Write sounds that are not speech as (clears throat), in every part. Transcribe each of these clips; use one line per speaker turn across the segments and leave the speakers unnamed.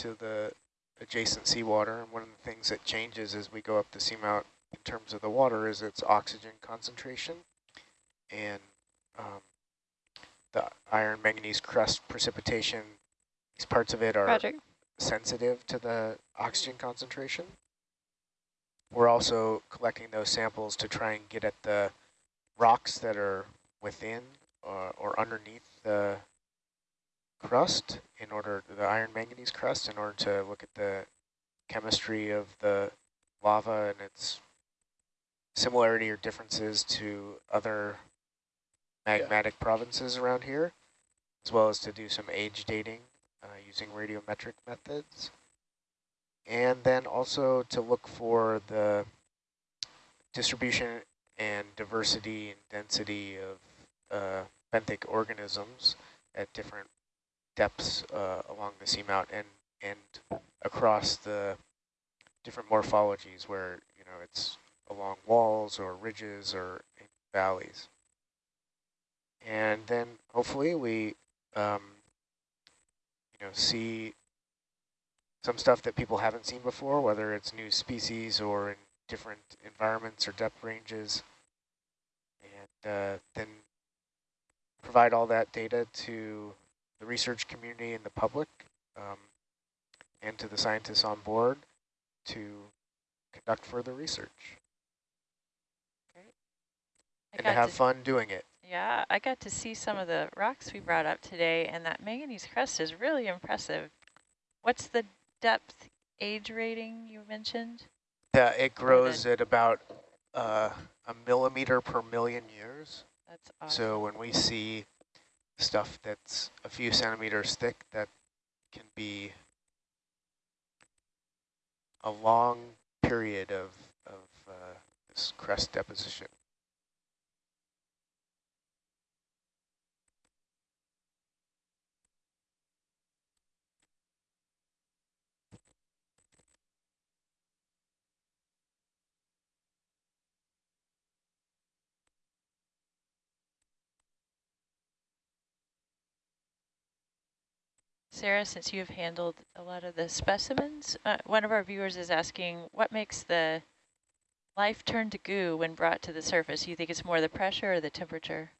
to the adjacent seawater. And one of the things that changes as we go up the seamount in terms of the water is its oxygen concentration. And um, the iron manganese crust precipitation, these parts of it are Project. sensitive to the oxygen concentration. We're also collecting those samples to try and get at the rocks that are within or, uh, or underneath the crust in order, the iron manganese crust, in order to look at the chemistry of the lava and its similarity or differences to other magmatic yeah. provinces around here, as well as to do some age dating uh, using radiometric methods. And then also to look for the distribution and diversity and density of uh, benthic organisms at different depths uh, along the seamount and and across the different morphologies where you know it's along walls or ridges or in valleys. And then hopefully we um, you know see some stuff that people haven't seen before, whether it's new species or in different environments or depth ranges, and uh, then provide all that data to the research community and the public um, and to the scientists on board to conduct further research. Great. And to have to fun doing it.
Yeah, I got to see some of the rocks we brought up today, and that manganese crust is really impressive. What's the depth age rating you mentioned?
Yeah, it grows at about uh, a millimeter per million years. That's awesome. So when we see stuff that's a few centimeters thick, that can be a long period of, of uh, this crust deposition.
Sarah, since you have handled a lot of the specimens, uh, one of our viewers is asking, what makes the life turn to goo when brought to the surface? Do you think it's more the pressure or the temperature?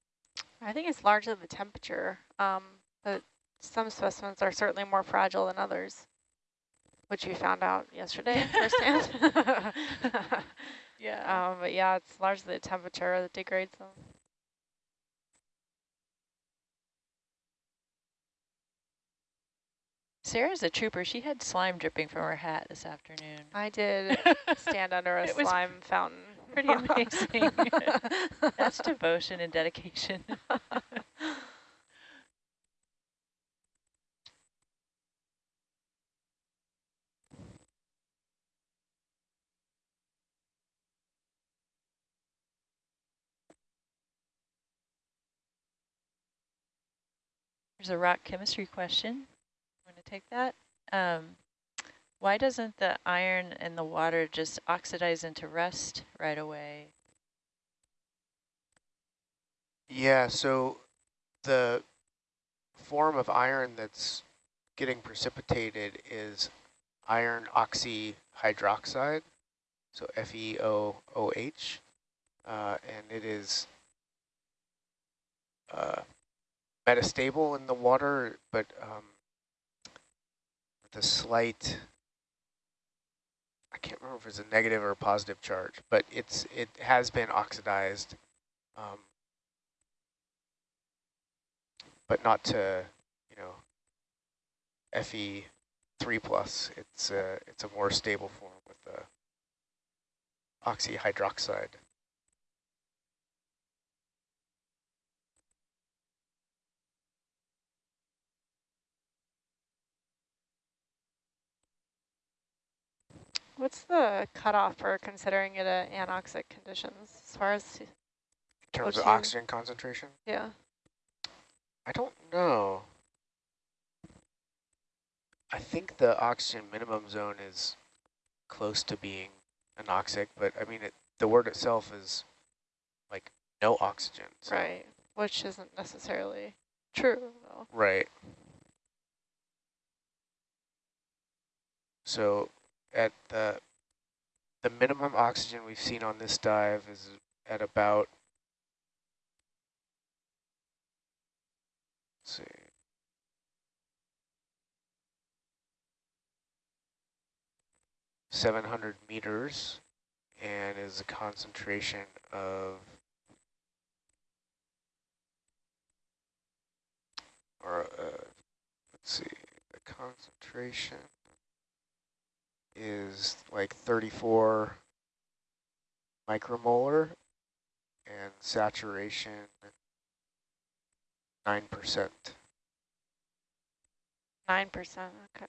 I think it's largely the temperature. Um, but some specimens are certainly more fragile than others, which we found out yesterday (laughs) firsthand. yeah. (laughs) Um, but yeah, it's largely the temperature that degrades them.
Sarah's a trooper. She had slime dripping from her hat this afternoon.
I did (laughs) stand under a slime fountain.
Pretty amazing. (laughs) That's devotion and dedication. (laughs) There's a rock chemistry question take that. Um, why doesn't the iron in the water just oxidize into rust right away?
Yeah, so the form of iron that's getting precipitated is iron oxyhydroxide, so FeOOH, uh, and it is uh, metastable in the water, but um, with a slight, I can't remember if it's a negative or a positive charge, but it's it has been oxidized, um, but not to, you know, Fe3 plus. It's a, it's a more stable form with the oxyhydroxide.
What's the cutoff for considering it a anoxic conditions as far as
in terms of oxygen concentration?
Yeah.
I don't know. I think the oxygen minimum zone is close to being anoxic, but I mean, it, the word itself is like no oxygen.
So. Right, which isn't necessarily true though.
Right. So at the the minimum oxygen we've seen on this dive is at about see. Seven hundred meters and is a concentration of or uh, let's see, the concentration is like 34 micromolar and saturation 9%.
9%, okay.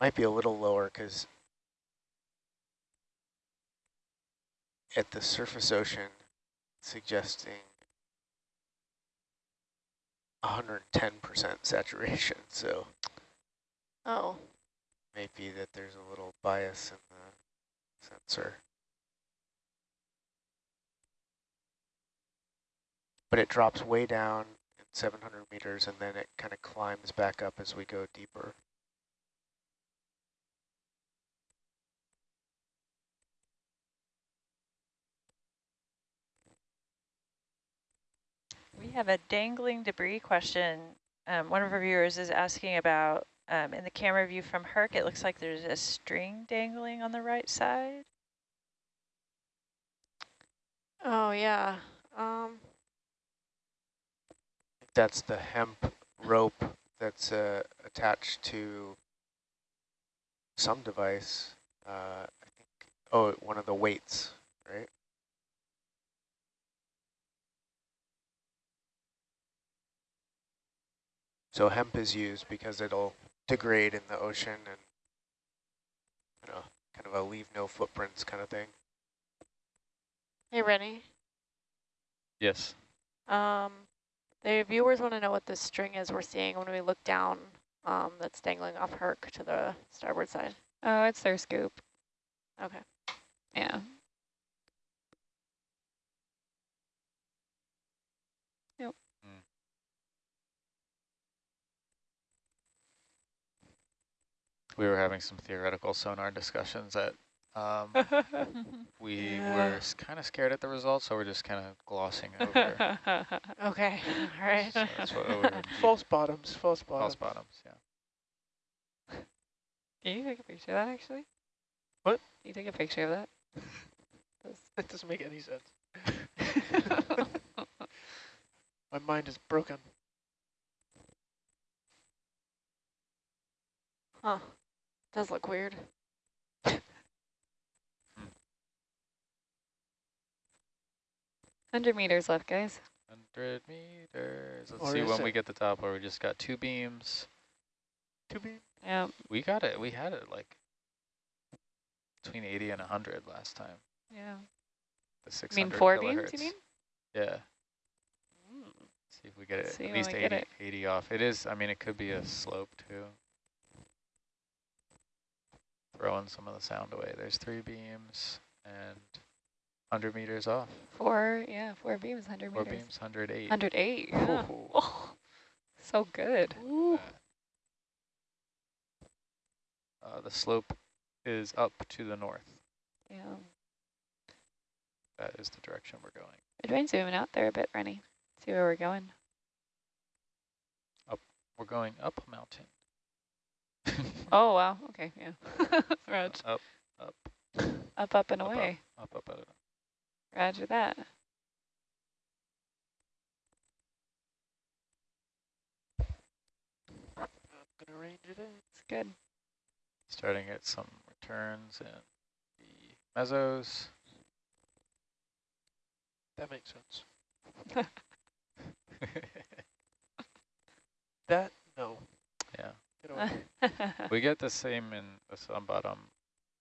Might be a little lower because at the surface ocean suggesting 110% (laughs) saturation. So
Oh,
maybe that there's a little bias in the sensor. But it drops way down at 700 meters and then it kind of climbs back up as we go deeper.
We have a dangling debris question. Um, one of our viewers is asking about, um, in the camera view from Herc, it looks like there's a string dangling on the right side.
oh yeah. Um,
That's the hemp rope that's uh, attached to some device. Uh, I think, oh, one of the weights, right? So hemp is used because it'll degrade in the ocean and, you know, kind of a leave no footprints kind of thing.
hey, Rennie.
Yes.
Um, the viewers want to know what this string is we're seeing when we look down um, that's dangling off Herc to the starboard side.
Oh, it's their scoop.
Okay.
Yeah.
We were having some theoretical sonar discussions that um, (laughs) we
Yeah.
were kind of scared at the results, so we're just kind of glossing over. (laughs)
Okay, (laughs) all right.
so that's what we're
False bottoms, false
false
bottoms.
bottoms. Yeah.
Can you take a picture of that actually?
What?
Can you take a picture of that?
That doesn't make any sense. My mind is broken.
Huh. Does look weird.
Hundred meters left, guys.
100 meters. Let's
Or
see
is
when we get the top where we just got two beams.
Two be
Yeah.
We got it. We had it like between 80 and 100 last time.
Yeah.
The
I
600
mean four
kilohertz.
beams, you mean?
Yeah.
Mm.
See if we get it
See
at least
we get
80,
it.
80 off. It is, I mean, it could be a slope too. Throwing some of the sound away. There's three beams and 100 meters off.
Four, yeah, four beams, hundred
Four
meters.
Four beams, 108.
Hundred eight. Yeah.
Ooh.
Oh, so good.
Uh, the slope is up to the north.
Yeah.
That is the direction we're going.
You mind zooming out there a bit, Rennie? See where we're going. Up.
We're going up a mountain.
Oh wow. Okay. Yeah. (laughs) Rog.
Up, up,
Up, up and
up, up,
away.
up, up, up.
Roger that.
I'm gonna range it in.
It's good.
Starting at some returns and the mesos.
That makes sense. (laughs) (laughs) That no.
Yeah.
Get away.
We get the same in the sub-bottom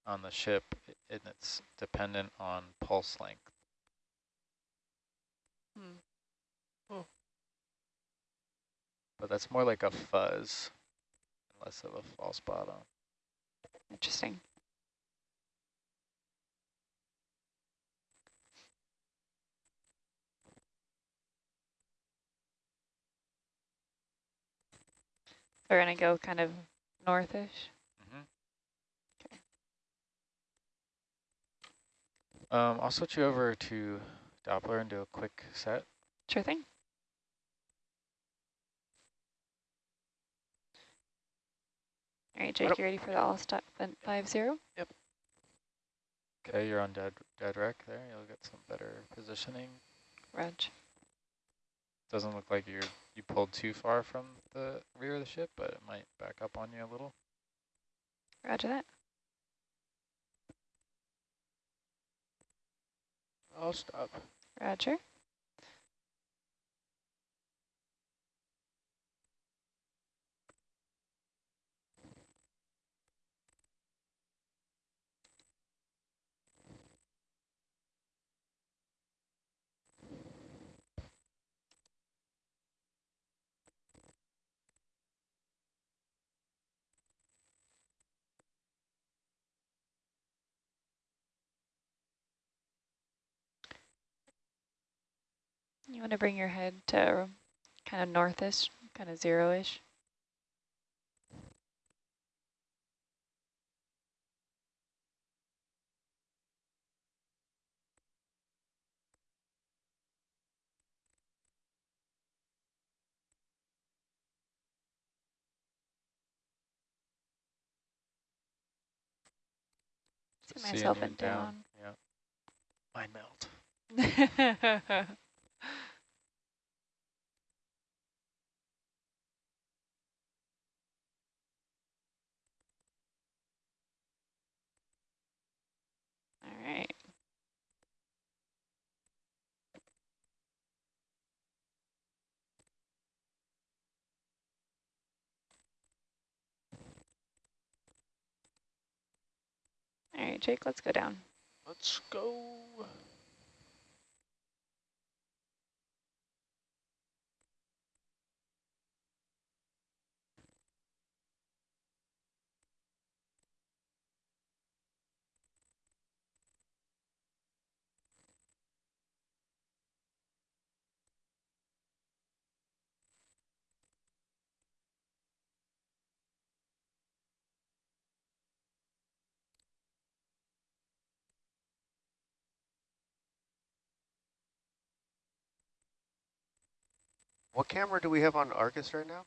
on the ship, and it's dependent on pulse length.
Hmm.
But that's more like a fuzz, less of a false bottom.
Interesting. We're gonna go kind of northish.
Mhm. Um, I'll switch you over to Doppler and do a quick set.
Sure thing. All right, Jake, you ready for the all stop vent five zero?
Okay, you're on dead dead rec there. You'll get some better positioning.
Reg.
Doesn't look like you're you pulled too far from the rear of the ship, but it might back up on you a little.
Roger that.
I'll stop.
Roger. You want to bring your head to kind of northish, kind of zero-ish. See myself
you
in down.
Yeah. I melt. (laughs)
All right. All right, Jake, let's go down.
Let's go.
What camera do we have on Argus right now?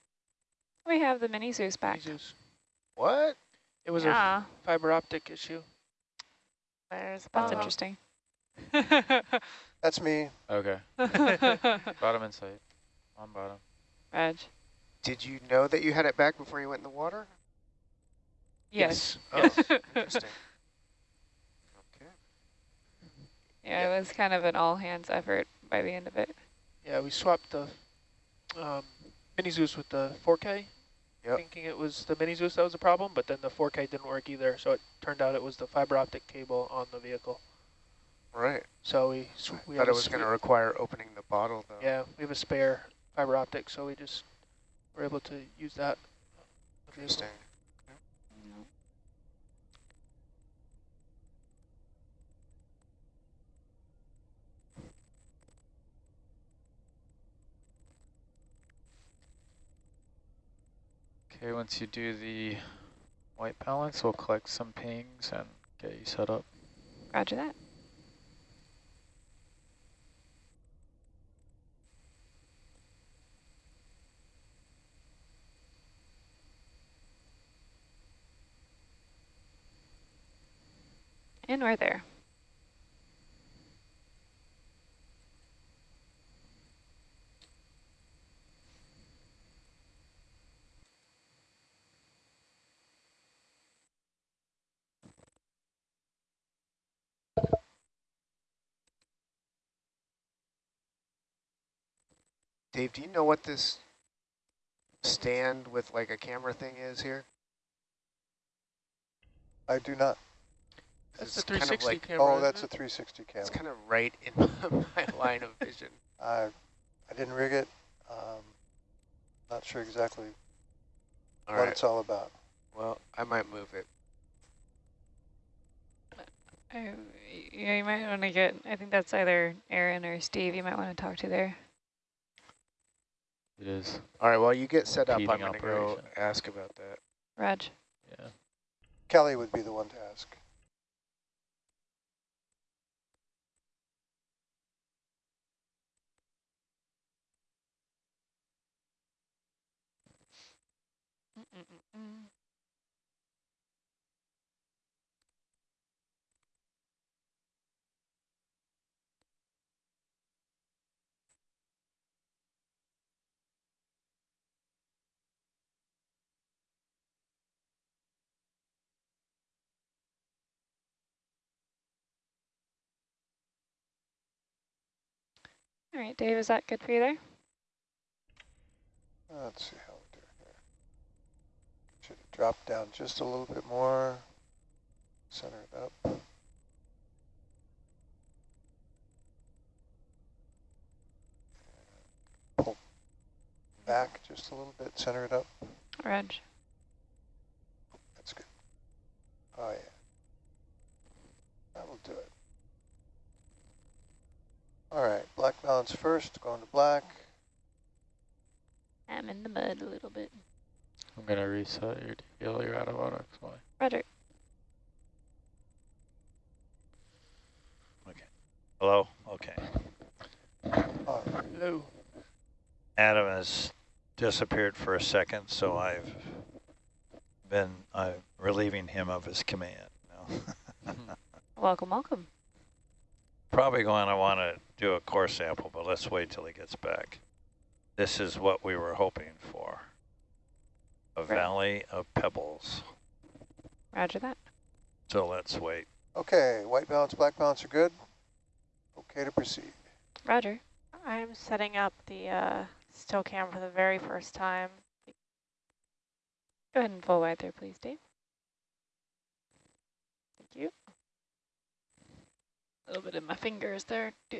We have the mini Zeus back.
Jesus.
What?
It was
yeah,
a fiber optic issue.
There's
that's
Bob.
interesting. (laughs)
That's me.
Okay. (laughs) bottom in sight. On bottom.
Edge.
Did you know that you had it back before you went in the water?
Yes. (laughs)
Oh, interesting. Okay.
Yeah, it was kind of an all hands effort by the end of it.
Yeah, we swapped the um, mini Zeus with the 4K,
Yep.
thinking it was the mini Zeus that was the problem, but then the 4K didn't work either, so it turned out it was the fiber optic cable on the vehicle.
Right.
So we, we
thought it was going to require opening the bottle, though.
Yeah, we have a spare fiber optic, so we just were able to use that. on the vehicle.
Interesting.
Okay, once you do the white balance, we'll collect some pings and get you set up.
Roger that. And we're there.
Dave, do you know what this stand with like a camera thing is here?
I do not.
That's
It's
the
kind of
360
like-
camera.
Oh,
isn't
that's a 360 camera.
It's kind of right in (laughs) my line of vision. (laughs)
I, I didn't rig it. Um, not sure exactly
All
what
right.
it's all about.
Well, I might move it.
Uh, yeah, you might want to get, I think that's either Aaron or Steve you might want to talk to there.
It is,
All right, while you get set up, I'm going to go ask about that.
Raj.
yeah.
Kelly would be the one to ask.
All right, Dave, is that good for you there?
Let's see how we do here. Should drop down just a little bit more? Center it up. Pull back just a little bit, center it up.
Reg.
That's good. Oh, yeah. That will do it. All right, black balance first, going to black.
I'm in the mud a little bit.
I'm gonna reset your DVL, you're out of auto XY.
Roger. Okay.
Hello? Okay.
All right.
Hello.
Adam has disappeared for a second, so I've been uh, relieving him of his command. now. (laughs)
Welcome, welcome.
Probably going to want to do a core sample, but let's wait till he gets back. This is what we were hoping for. A
Right.
valley of pebbles.
Roger that.
So let's wait.
Okay, white balance, black balance are good. Okay to proceed.
Roger.
I'm setting up the uh, still cam for the very first time.
Go ahead and full wide there, please, Dave.
Thank you.
A little bit in my fingers there. Duh.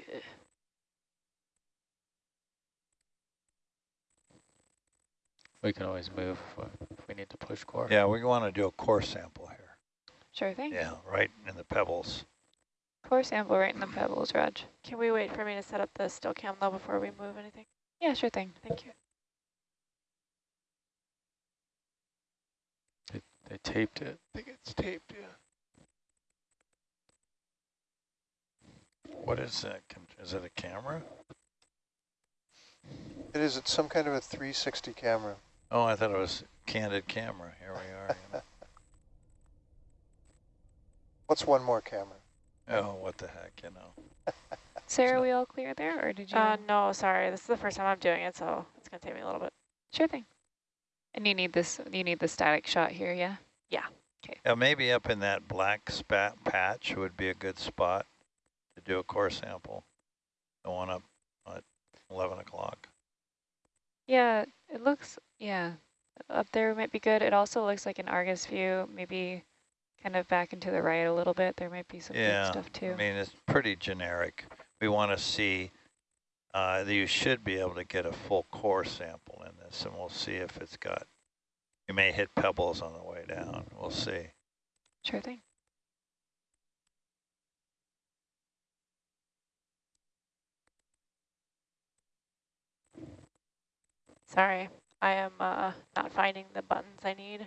We can always move if, if we need to push core.
Yeah, we want to do a core sample here.
Sure thing.
Yeah, right in the pebbles.
Core sample right in the pebbles, Raj.
Can we wait for me to set up the still cam though before we move anything?
Yeah, sure thing.
Thank you.
They, They taped it.
I think it's taped, yeah.
What is that? Can- Is it a camera?
It is it's some kind of a 360 camera.
Oh, I thought it was candid camera. Here we are. you (laughs) know.
What's one more camera?
Oh, what the heck, you know. (laughs)
Sarah, we all clear there, or did you?
Uh, no, sorry. This is the first time I'm doing it, so it's going to take me a little bit.
Sure thing. And you need this, you need the static shot here, yeah?
Yeah, Okay. maybe up in that black spat patch would be a good spot to do a core sample. The one up at 11 o'clock.
Yeah, it looks, yeah, up there might be good. It also looks like an Argus view, maybe kind of back and to the right a little bit. There might be some
Yeah,
good stuff too.
I mean, it's pretty generic. We want to see, uh, you should be able to get a full core sample in this, and we'll see if it's got, you may hit pebbles on the way down. We'll see.
Sure thing.
Sorry. I am uh, not finding the buttons I need.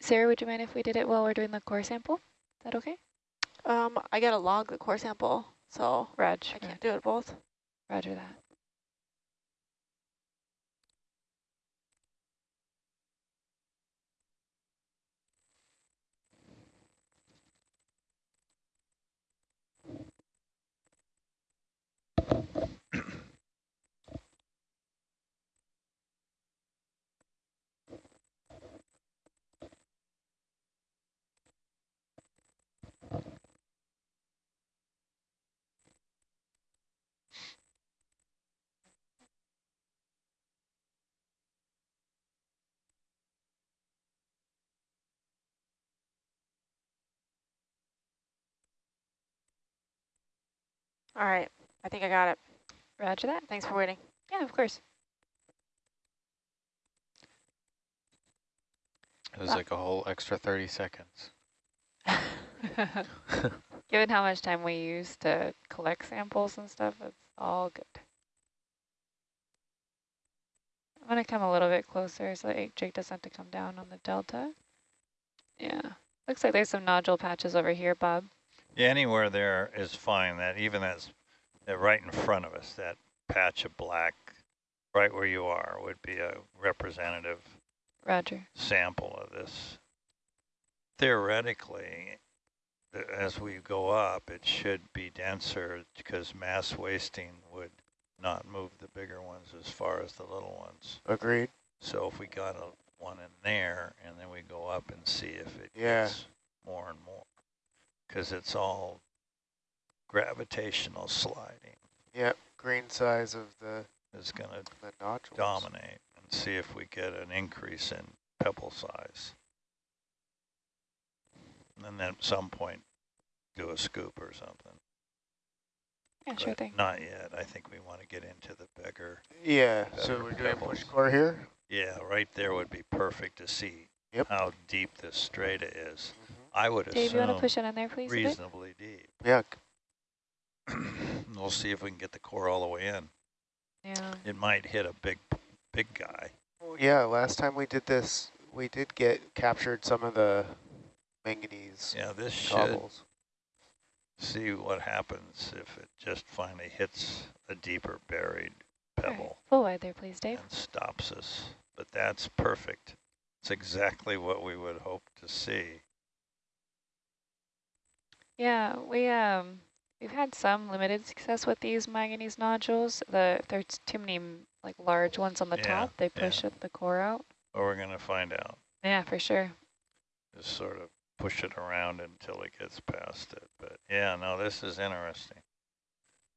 Sarah, would you mind if we did it while we're doing the core sample? Is that okay?
Um, I got to log the core sample, so
Reg,
I can't do it both.
roger that.
All right. I think I got it.
Roger that.
Thanks for waiting.
Yeah, of course.
It was like a whole extra 30 seconds. (laughs)
Given how much time we use to collect samples and stuff, it's all good. I'm gonna come a little bit closer so that Jake doesn't have to come down on the delta. Yeah, looks like there's some nodule patches over here, Bob.
Yeah, anywhere there is fine. That even that's that right in front of us, that patch of black, right where you are, would be a representative
Roger.
sample of this. Theoretically, th- as we go up, it should be denser because mass wasting would not move the bigger ones as far as the little ones.
Agreed.
So if we got a one in there and then we go up and see if it
Yeah.
gets more and more, because it's all gravitational sliding
Yep. Green size of the,
is going to
the nodules.
dominate and see if we get an increase in pebble size. And then at some point, do a scoop or something.
Yeah, sure thing.
Not yet. I think we want to get into the bigger.
Yeah,
Better
so we're doing
pebbles.
push core here?
Yeah, right there would be perfect to see
Yep.
how deep this strata is.
Mhm.
I would
Dave, you want to push it in there, please? a bit?
reasonably deep. (clears throat)
Yeah, (clears throat)
we'll see if we can get the core all the way in.
Yeah.
It might hit a big, big guy.
Well, yeah, last time we did this, we did get captured some of the manganese
Yeah, this should see what happens if it just finally hits a deeper buried
All right,
pebble
Full wide there, please, Dave.
and stops us. But that's perfect. It's exactly what we would hope to see.
Yeah, we um we've had some limited success with these manganese nodules. The if there's too many like large ones on the
Yeah,
top, they push it, the core out.
But we're going to find out.
Yeah, for sure.
Just sort of push it around until it gets past it. But yeah, no, this is interesting.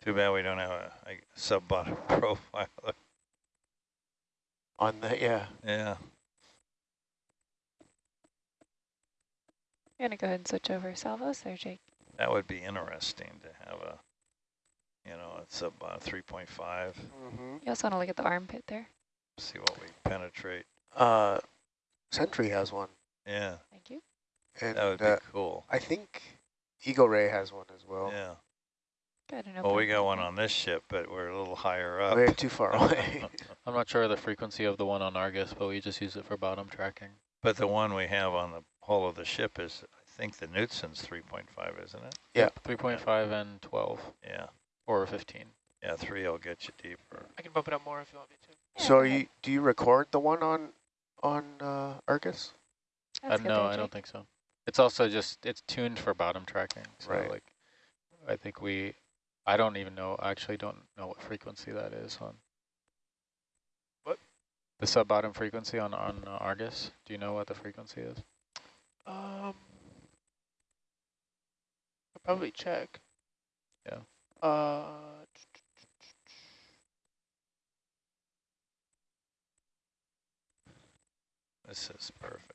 Too bad we don't have a, a sub-bottom (laughs) profile.
On the, yeah,
yeah.
I'm gonna go ahead and switch over salvos there, Jake.
That would be interesting to have a, you know, it's about 3.5,
mm-hmm.
You also want to look at the armpit there.
see what we penetrate.
Uh, Sentry has one,
Yeah,
Thank you.
and
that would be
uh,
cool.
I think Eagle Ray has one as well.
Yeah.
Good. No
Well, we got one on this ship, but we're a little higher up.
We're too far away. (laughs)
I'm not sure of the frequency of the one on Argus, but we just use it for bottom tracking.
but the one we have on the hull of the ship is, I think the Knudsen's 3.5, isn't it?
Yeah.
3.5 and 12
Yeah.
or 15.
Yeah, three will get you deeper.
I can bump it up more if you want me to.
So
go
are you, do you record the one on, on uh, Argus?
Uh,
That's good
no, I don't think so. It's also just, it's tuned for bottom tracking. So
Right.
like, I think we, I don't even know, I actually don't know what frequency that is on.
What?
The sub-bottom frequency on, on uh, Argus. Do you know what the frequency is?
Um, I'll probably check.
Yeah.
Uh,
This is perfect.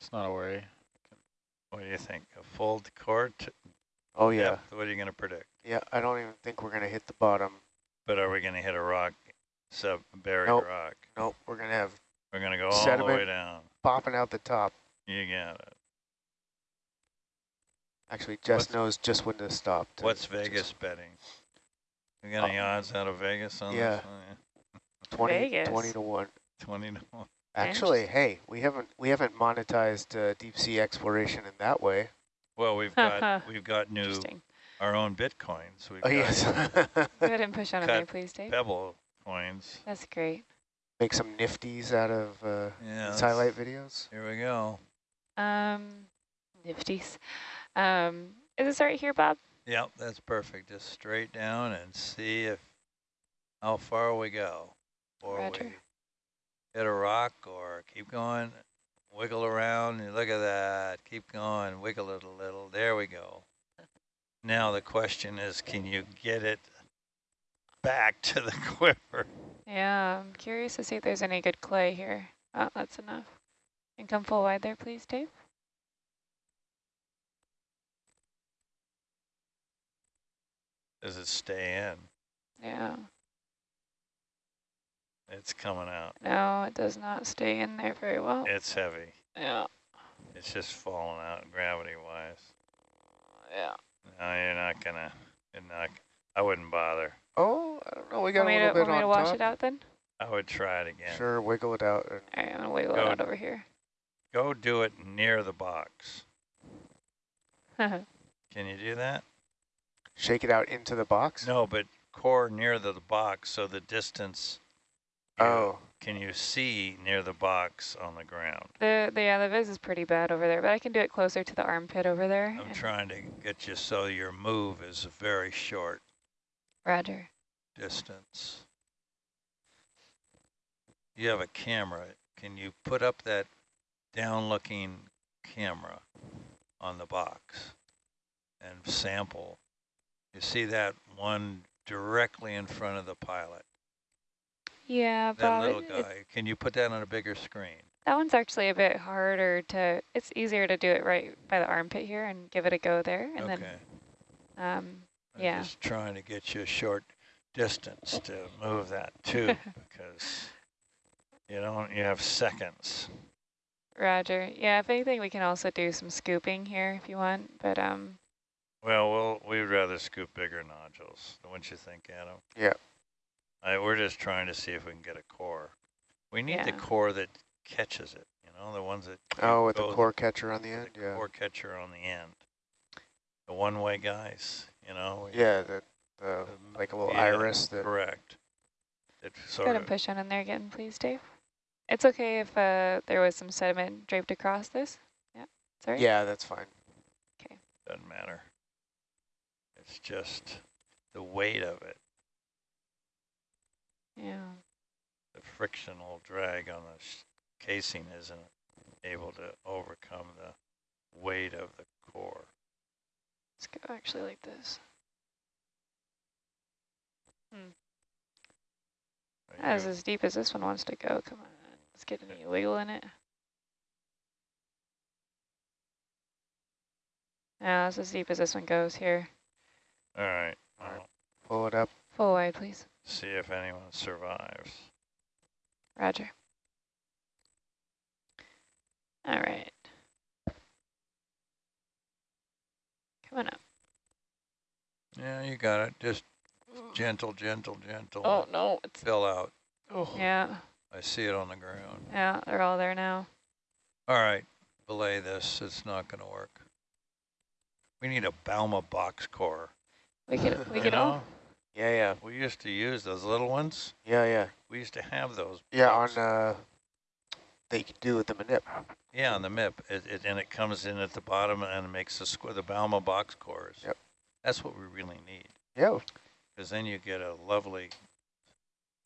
It's not a worry.
What do you think? A full court?
Oh yeah,
depth? What are you going to predict?
Yeah. I don't even think we're gonna hit the bottom.
But are we going to hit a rock, sub buried
Nope.
rock?
Nope, we're gonna have
We're going to go all the way down.
popping out the top.
You got it.
Actually, Jess
What's-
knows just when to stop. to
What's
just
Vegas betting? We got any odds out of Vegas on
yeah.
this? one?
20,
Vegas.
20 to one.
20 to 1.
Actually, hey, we haven't we haven't monetized uh, deep sea exploration in that way.
Well, we've got (laughs) we've got new
Interesting.
Our own bitcoins. We've
Oh yes, (laughs)
Go ahead and push on in
Cut
please, Dave.
Pebble coins.
That's great.
make some nifties out of uh,
Yeah.
these highlight videos.
Here we go.
Um, nifties. Um, is this right here, Bob?
Yep, that's perfect. Just straight down and see if how far we go. Or
Roger.
we hit a rock or keep going, wiggle around. And look at that. Keep going, wiggle it a little. There we go. Now the question is, can you get it back (laughs) to the quiver?
Yeah, I'm curious to see if there's any good clay here. Oh, that's enough. And come full wide there, please, Dave.
Does it stay in?
Yeah.
It's coming out.
No, it does not stay in there very well.
It's heavy.
Yeah.
It's just falling out gravity-wise.
Yeah.
No, you're not gonna, you're not, I wouldn't bother.
Oh, I don't know. We got
want
a little
to,
bit
want me to
on
wash
top.
it out then?
I would try it again.
Sure, wiggle it out.
All right, I'm gonna wiggle
Go.
it out over here.
Go do it near the box. (laughs) Can you do that?
shake it out into the box.
No, but core near the, the box, so the distance. you-
Oh,
Can you see near the box on the ground?
the, the, yeah, the vis is pretty bad over there, but I can do it closer to the armpit over there.
I'm trying to get you so your move is a very short
Roger.
distance. You have a camera. Can you put up that down-looking camera on the box and sample? You see that one directly in front of the pilot?
Yeah,
That little
it- it-
guy. Can you put that on a bigger screen?
that one's actually a bit harder to, it's easier to do it right by the armpit here and give it a go there. And
okay.
then, um,
I'm
yeah.
just trying to get you a short distance to move that tube (laughs) because you don't, you have seconds.
Roger. Yeah, if anything, we can also do some scooping here if you want, but, um,
Well, we'll we'd rather scoop bigger nodules, wouldn't you think, Adam?
Yeah.
I, we're just trying to see if we can get a core. We need the core that catches it, you know, the ones that
oh, with the core catcher on the
the
end. Yeah.
core catcher on the end. The one-way guys, you know.
Yeah, the, the like a little
Yeah,
iris that.
Correct. It
go
sort
ahead
of
and push on in there again, please, Dave. It's okay if uh, there was some sediment draped across this. Yeah, sorry.
Yeah, that's fine. Okay.
Doesn't matter. It's just the weight of it.
Yeah.
the frictional drag on the casing isn't able to overcome the weight of the core.
Let's go actually like this. Hmm.
Are
As as deep as this one wants to go. Come on, let's get any wiggle in it. Yeah, that's as deep as this one goes here.
all right,
All right.
well,
Pull it up.
Full wide, please.
See if anyone survives.
Roger. All right. Come on up.
Yeah, you got it. Just mm. gentle, gentle, gentle.
Oh, no. It's,
Fill out.
Oh.
yeah,
I see it on the ground.
yeah, they're all there now.
All right, belay this. It's not going to work. We need a Balma box core.
We could, we (laughs) could,
know,
Yeah, yeah,
we used to use those little ones.
yeah, yeah,
We used to have those.
yeah. On uh, you could do with the manip.
Yeah, on the MIP, it, it, and it comes in at the bottom and makes the square, the Balma box cores.
Yep.
That's what we really need,
Yeah.
because then you get a lovely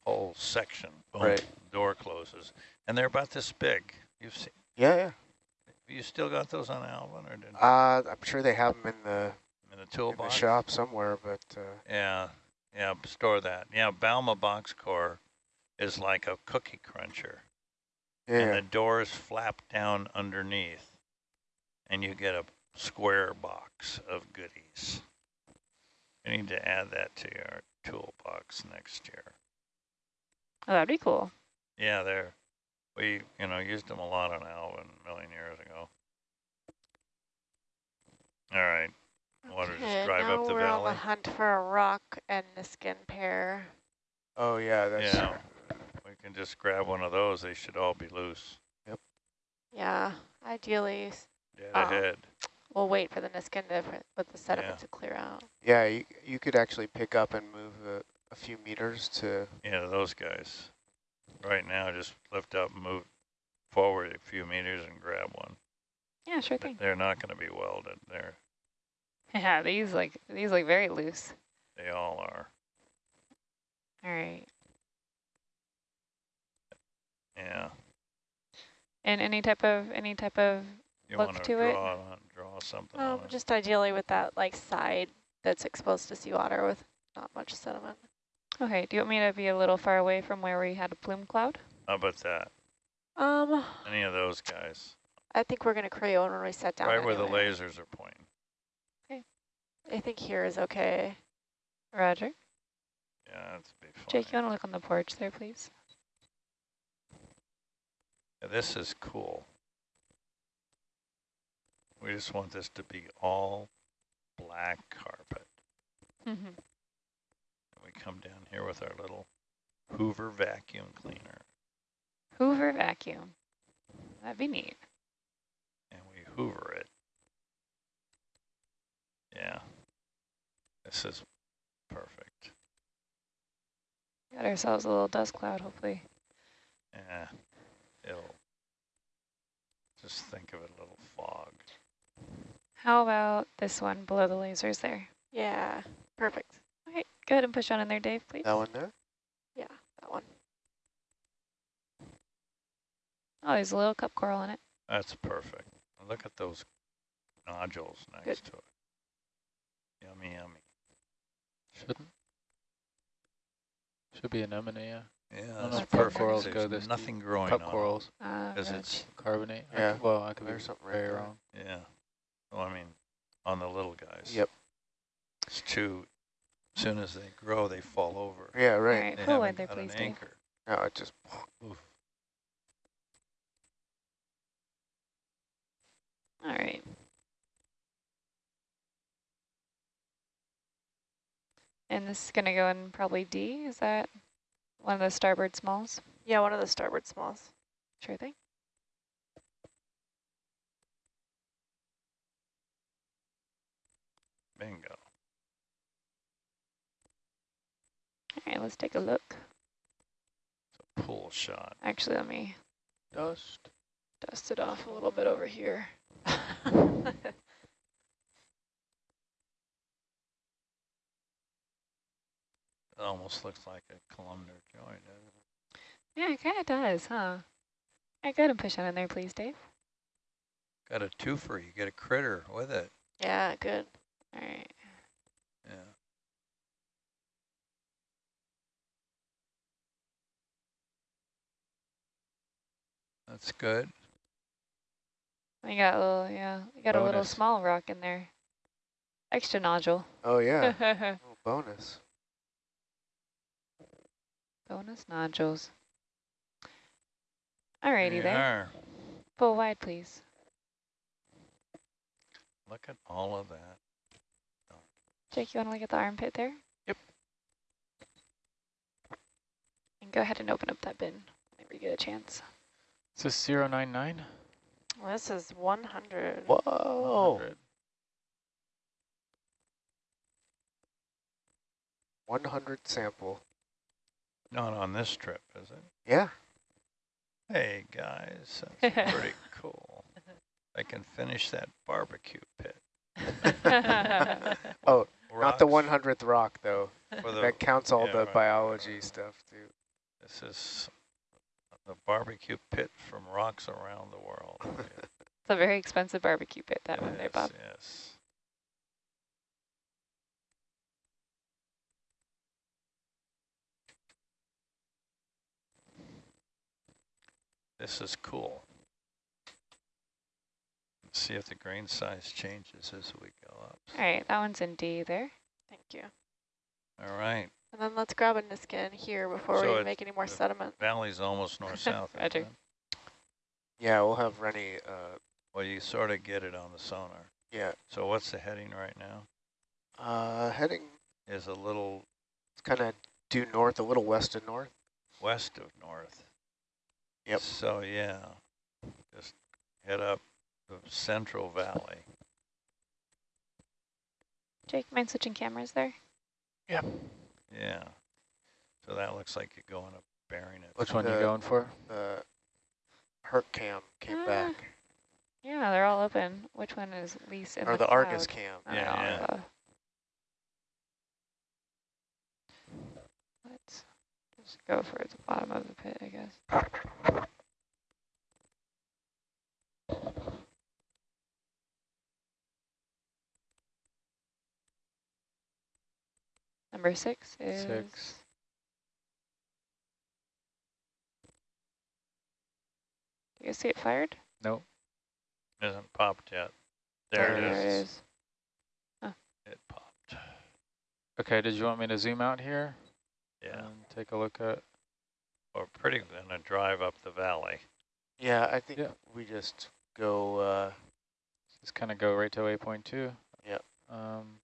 whole section. Boom,
Right.
Door closes, and they're about this big. You've seen.
Yeah, yeah.
You still got those on Alvin, or did,
Uh, I'm sure they have them in the
in the
in the
toolbox?
shop somewhere, but uh,
Yeah, yeah. Store that. Yeah, Balma box core is like a cookie cruncher. and the doors flap down underneath, and you get a square box of goodies. We need to add that to our toolbox next year.
oh, that'd be cool.
Yeah, they're, we, you know, used them a lot on Alvin a million years ago. All right, want to just drive
now
up the
we're on the hunt for a rock and the skin pair.
Oh, yeah. That's
Yeah, we can just grab one of those. They should all be loose. Yep.
Yeah, ideally s-
Dead
Oh.
ahead.
we'll wait for the Niskin to, for- with the sediment
Yeah.
to clear out.
yeah. You you could actually pick up and move a, a few meters to.
Yeah, those guys. Right now, just lift up, move forward a few meters and grab one.
Yeah, sure thing.
They're not going to be welded. They're,
Yeah, these like, these look very loose.
they all are.
All right.
Yeah.
And any type of, any type of,
You
Look
want
to it.
draw on, draw something
Um,
on it.
just ideally with that like side that's exposed to seawater with not much sediment.
okay, do you want me to be a little far away from where we had a plume cloud?
How about that?
Um,
Any of those guys?
I think we're gonna Creo when we set down.
right where the lasers are pointing.
I think here is okay.
Roger.
Yeah, that's be fine.
Jake, you want to look on the porch there, please?
Yeah, this is cool. We just want this to be all black carpet.
Mhm.
We come down here with our little Hoover vacuum cleaner
Hoover vacuum. That'd be neat.
and we hoover it. Yeah. This is perfect.
Got ourselves a little dust cloud, hopefully.
Yeah. It'll just think of it a little fog.
How about this one below the lasers there?
Yeah, perfect.
Okay, go ahead and push on in there, Dave, please.
That one there?
Yeah, that one.
Oh, there's a little cup coral in it.
That's perfect. Look at those nodules next
Good.
to it. Yummy, yummy.
Shouldn't. Should be anemone, yeah.
Yeah,
know
that's
if cup
perfect.
corals
There's
go this deep.
nothing growing
Cup
on 'em.
corals,
Uh,
Because
roach.
it's,
carbonate. I
Yeah,
could- well, I could be
there's something right
very
there.
wrong.
yeah. Well, I mean, on the little guys.
Yep.
It's too, as soon as they grow, they fall over.
Yeah,
All
right.
right,
They
pull
haven't
wide there,
got an
please, Dave.
anchor.
No, it just,
Oof.
All right. And this is going to go in probably D. Is that one of the starboard smalls?
Yeah, one of the starboard smalls.
Sure thing.
Bingo.
All right, let's take a look.
It's a pull shot.
Actually, let me
Dust.
dust it off a little bit over here. (laughs)
It almost looks like a columnar joint. doesn't it?
Yeah, it kind of does, huh? I got to push on in there, please, Dave.
Got a twofer. You get a critter with it.
yeah, good.
All right.
Yeah. That's good.
We got a little, yeah, we got a little small rock in there. Extra nodule.
oh yeah, oh, (laughs) bonus.
Bonus nodules. Alrighty
you
there.
are.
Pull wide, please.
Look at all of that.
Jake, you want to look at the armpit there?
Yep.
And go ahead and open up that bin whenever you get a chance.
Is this 099?
Well, this is 100.
Whoa.
100.
100 sample.
Not on this trip, is it?
Yeah.
Hey, guys, that's (laughs) pretty cool. I can finish that barbecue pit. (laughs)
Oh, not the 100th rock though.
for the-
that counts all
yeah,
the
right, right,
biology
right.
stuff too.
This is the barbecue pit from rocks around the world. (laughs)
It's a very expensive barbecue pit, that one there,
yes,
Bob.
yes. This is cool. Let's see if the grain size changes as we go up.
All right, that one's in D there.
Thank you.
All right,
And then let's grab a Niskin here before
So
we make any more
the-
sediment.
valley's almost (laughs) north-south. isn't
Roger.
Yeah, we'll have Rennie. Uh,
Well, you sort of get it on the sonar.
yeah,
So what's the heading right now?
uh, heading.
Is a little
It's kind of due north, a little west of north.
west of north.
Yep.
So yeah, just head up the Central Valley.
Jake, mind switching cameras there? Yep.
Yeah. So that looks like you're going up bearing it.
Which one you
The-
going for?
The Herc cam came
Ah,
back,
Yeah, they're all open. Which one is least in
or
the
the Argus cam.
I
Yeah,
don't
yeah.
know, uh, Let's just go for the bottom of the pit, I guess. Number six is
Six.
Do you see it fired?
Nope.
Isn't popped yet. There,
There
it
it
is.
is.
It popped.
Okay, did you want me to zoom out here?
Yeah.
And take a look at,
We're pretty gonna drive up the valley.
Yeah, I think
Yeah.
we just go, uh,
Just kind of go right to waypoint two.
Yep.
Um,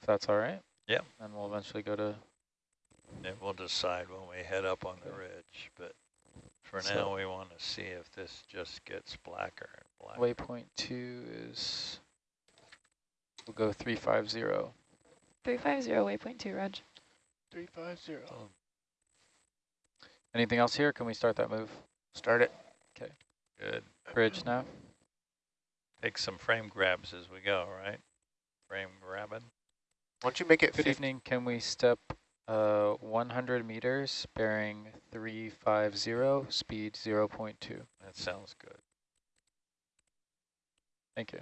if that's all right.
Yep.
And we'll eventually go to,
And we'll decide when we head up on the ridge, but for
So-
now we want to see if this just gets blacker and blacker.
waypoint two is, we'll go three five zero.
350 waypoint two, Reg.
350.
Anything else here? Can we start that move?
start it. Okay.
Good.
Bridge now?
Take some frame grabs as we go, right? Frame grabbing.
Why don't you make it
Good evening. Can we step uh, 100 meters bearing 350, speed 0.2?
That sounds good.
Thank you.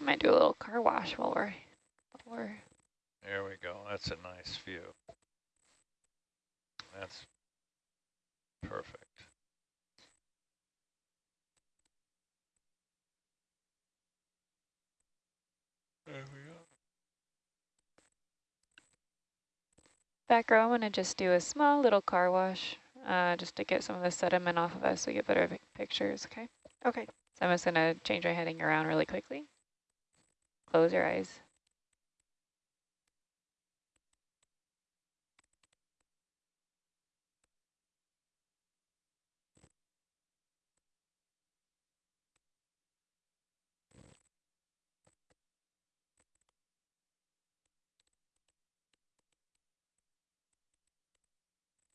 Might do a little car wash while we're, while we're
There we go. That's a nice view. That's perfect. There we go.
back row. I'm gonna just do a small little car wash, uh, just to get some of the sediment off of us so we get better pictures, okay?
Okay.
So I'm just gonna change my heading around really quickly. Close your eyes.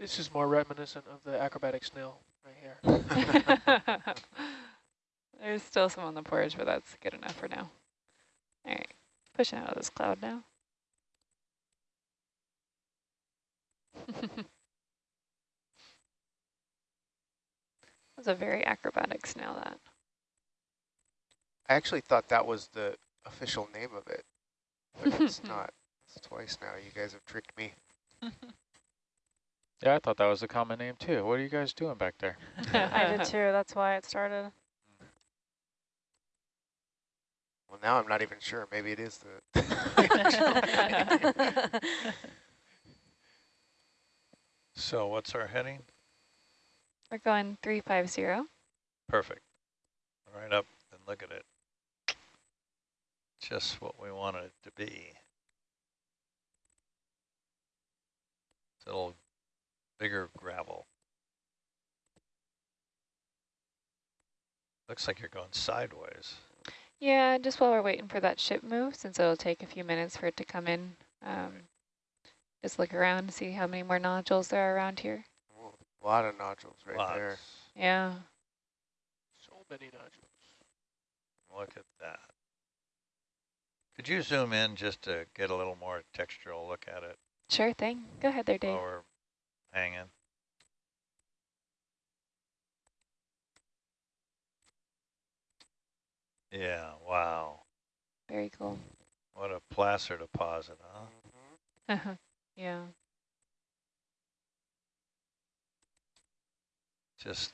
This is more reminiscent of the acrobatic snail right here. (laughs)
There's still some on the porch, but that's good enough for now. All right, pushing out of this cloud now. (laughs) That's a very acrobatic snail, that.
I actually thought that was the official name of it, but it's (laughs) not. It's twice now. You guys have tricked me.
Yeah, I thought that was a common name too. What are you guys doing back there? (laughs)
I did too. That's why it started. (laughs)
Well, now I'm not even sure. Maybe it is the. (laughs)
So what's our heading?
We're going 350.
Perfect. Right up and look at it. Just what we wanted it to be. It's a little bigger gravel. Looks like you're going sideways.
Yeah, just while we're waiting for that ship move, since it'll take a few minutes for it to come in, um, just look around, and see how many more nodules there are around here.
a lot of nodules right
Lots.
there.
Yeah.
So many nodules.
Look at that. Could you zoom in just to get a little more textural look at it
Sure thing. Go ahead there, Dave.
while we're hanging? Yeah, wow.
Very cool.
What a placer deposit, huh?
Mhm.
yeah.
Just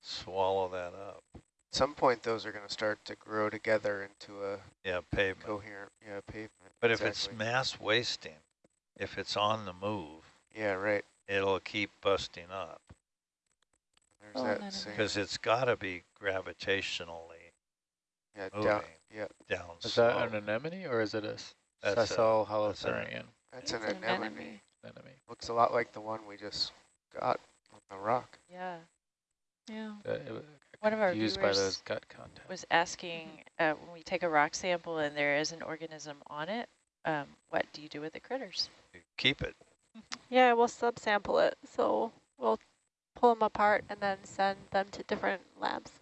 swallow that up.
At some point, those are going to start to grow together into a
Yeah, pavement.
coherent yeah, pavement.
But if it's mass wasting, if it's on the move,
Yeah, right.
it'll keep busting up
There's
Oh,
that
none of
same.
because it's got to be gravitationally
Yeah,
moving
down. Yeah,
down
Is
slow.
that an anemone or is it a s-
That's a-
sessile
that's an-
holothurian
that's
It's
an
an
anemone.
anemone.
anemone?
Looks a lot like the one we just got on the rock.
yeah.
Yeah.
Uh, it wa-
One of our
confused by those
viewers
gut contacts.
was asking uh, when we take a rock sample and there is an organism on it, um, what do you do with the critters?
Keep it.
Yeah, we'll subsample it. So we'll pull them apart and then send them to different labs.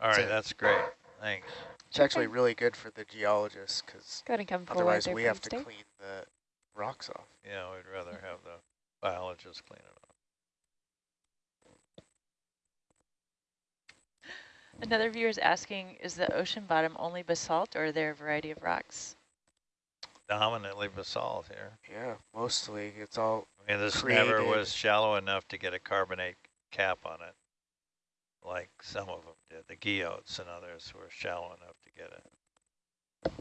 All right,
That's
right,
it.
that's great. Thanks.
It's actually really good for the geologists because
Go ahead and come forward
otherwise we have to
Dave.
clean the rocks off.
Yeah, we'd rather have the biologists clean it up.
Another viewer is asking, is the ocean bottom only basalt or are there a variety of rocks?
Dominantly basalt here.
Yeah, mostly it's all
I mean, this never was shallow enough to get a carbonate cap on it, like some of them did. The guyots and others were shallow enough to get it.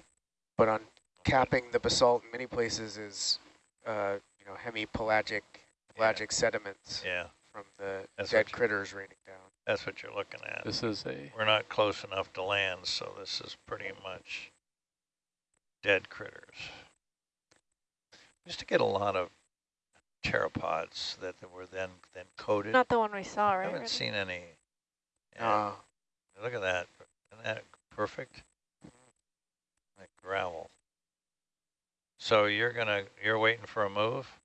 But on capping the basalt in many places is, uh, you know, hemipelagic pelagic sediments
Yeah,
from the
That's
dead critters raining down.
that's what you're looking at.
This is a,
We're not close enough to land, so this is pretty much dead critters. Used to get a lot of pteropods that were then then coated.
Not the one we saw, right?
I haven't
Randy?
seen any. Yeah,
Uh,
look at that. Isn't that perfect? Like gravel. So you're gonna you're waiting for a move?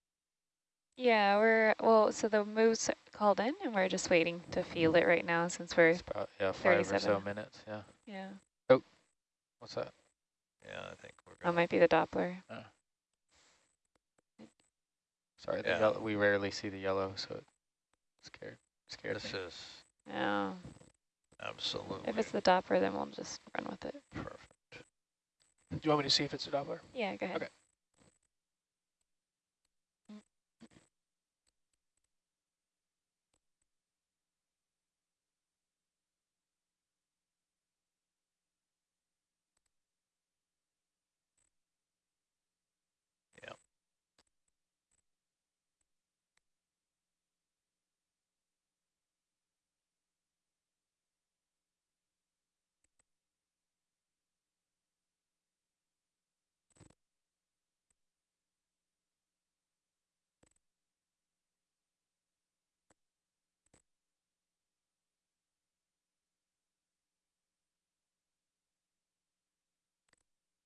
Yeah, we're, well, so the move's called in and we're just waiting to feel it right now since we're,
it's about, yeah, five or so minutes, yeah.
yeah, Oh,
What's that?
Yeah, I think we're
that might be the Doppler.
Sorry, the
Yeah.
yellow, we rarely see the yellow, so it scared, scared
This
me.
is
Yeah,
absolutely
if it's the Doppler, then we'll just run with it.
perfect.
Do you want me to see if it's a Doppler?
Yeah, go ahead.
Okay.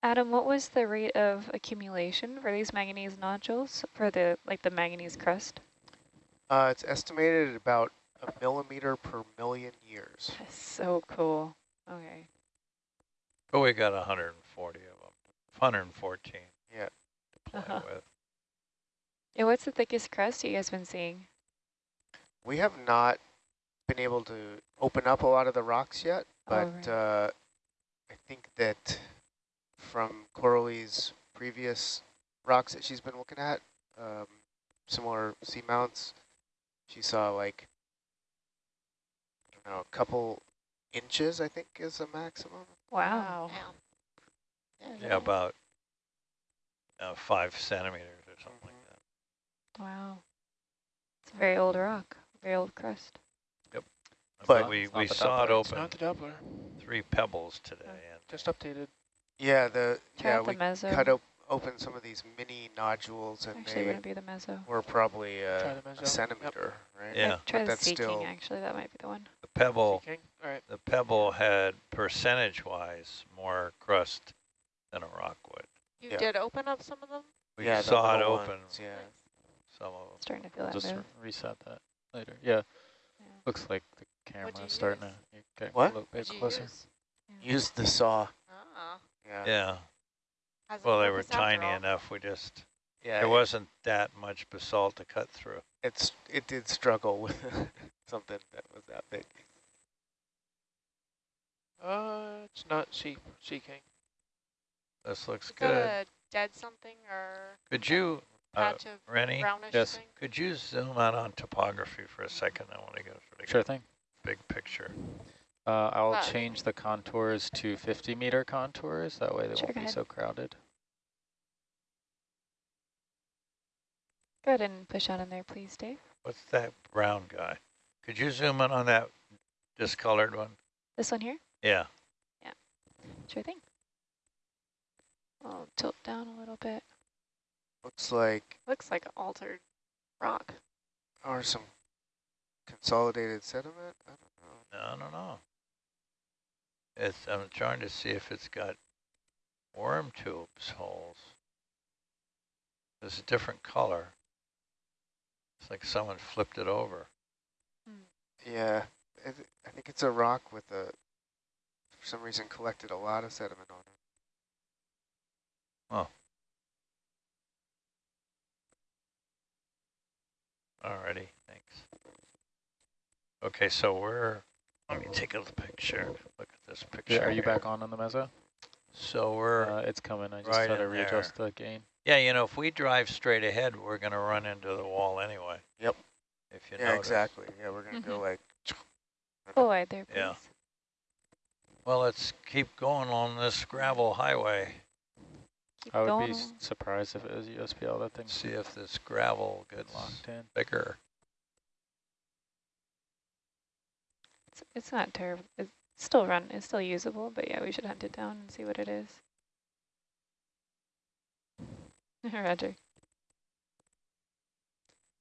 Adam, what was the rate of accumulation for these manganese nodules for the, like the manganese crust?
uh, it's estimated at about a millimeter per million years.
That's so cool. Okay.
But we got 140 of them, 114
Yeah.
to play
Uh-huh.
with.
Yeah, what's the thickest crust you guys been seeing?
We have not been able to open up a lot of the rocks yet,
Oh,
but
right.
uh, I think that from Coralie's previous rocks that she's been looking at, um, similar seamounts, she saw like, I don't know, a couple inches, I think is the maximum.
Wow.
Yeah, about uh, five centimeters or something like that.
Wow. It's a very old rock, very old crust. Yep.
But-
we, we
the
saw it
Doppler.
It's
open
not the Doppler.
three pebbles today. And
Just updated.
Yeah, the
Try
yeah
the
we
meso.
cut op open some of these mini nodules, and
Actually, it
they
wouldn't be the meso.
were probably uh,
the
a
meso. Yep.
centimeter, right?
Yeah.
Try
But
the
that's
Sea King,
still-
actually. That might be the one.
the pebble,
King. All right.
the pebble had percentage-wise more crust than a rock would.
You
Yeah.
did open up some of them?
We
yeah,
saw it open,
ones, yeah.
some of them.
Starting to feel that
Just
move.
reset that later. Yeah,
Yeah.
looks like the
camera
is starting
use?
to get
What?
a little bit
What'd
closer.
use?
Use the saw.
Ah,
Yeah.
Yeah, well, they were tiny
all?
enough, we just,
Yeah.
there wasn't that much basalt to cut through.
It's it did struggle with (laughs) something that was that big.
Uh, it's not Sea Sea King.
This looks
Is
good.
that a dead something or
Could you, uh,
patch of
Rennie,
brownish
yes.
thing?
could you zoom out on topography for a second? I want to get a pretty
Sure thing.
big picture.
Uh, I'll change the contours to 50 meter contours. That way they
Sure,
won't be
ahead.
so crowded.
Go ahead and push on in there, please, Dave.
What's that brown guy? Could you zoom in on that discolored one?
This one here?
Yeah, Yeah,
Sure thing. I'll tilt down a little bit.
Looks like
Looks like altered rock.
or some consolidated sediment. I don't know.
No, I don't no. It's, I'm trying to see if it's got worm tubes holes. It's a different color. It's like someone flipped it over. Hmm.
Yeah, it, I think it's a rock with a for some reason collected a lot of sediment on it. Oh.
Alrighty, thanks. Okay, so we're, let me take a picture. Look at this picture.
Yeah, are you
here.
back on on the meso?
So we're,
Uh, it's coming. I just
right
had to
in
readjust the gain.
yeah, you know, if we drive straight ahead, we're gonna run into the wall anyway.
Yep.
If you
Yeah,
notice.
exactly. Yeah, we're gonna go
Mhm.
like.
Full wide there, please.
Yeah. Well, let's keep going on this gravel highway.
keep
I would
going.
be surprised if it was USBL. That thing.
See if this gravel gets
locked in.
bigger.
It's, it's not terrible. It's still run. It's still usable, but yeah, we should hunt it down and see what it is. (laughs) Roger.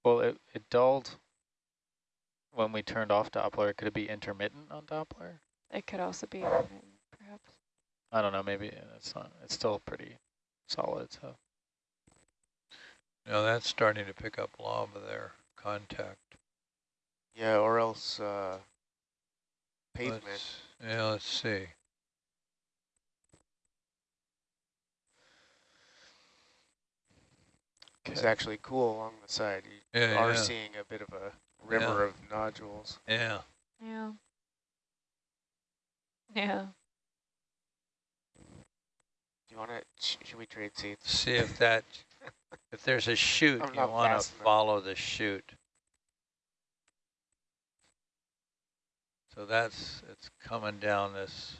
Well, it, it dulled when we turned off Doppler. Could it be intermittent on Doppler?
It could also be perhaps.
I don't know. Maybe it's not. It's still pretty solid. So
No, that's starting to pick up lava there, contact.
Yeah, or else uh, pavement.
Let's- Yeah, let's see.
It's actually cool along the side. You
Yeah,
are
yeah,
seeing a bit of a river of nodules.
yeah.
Yeah. Yeah.
Do you want to? Should we trade seats?
See if that, if there's a (laughs) chute,
I'm
you
not
want to follow the chute. So that's, it's coming down this,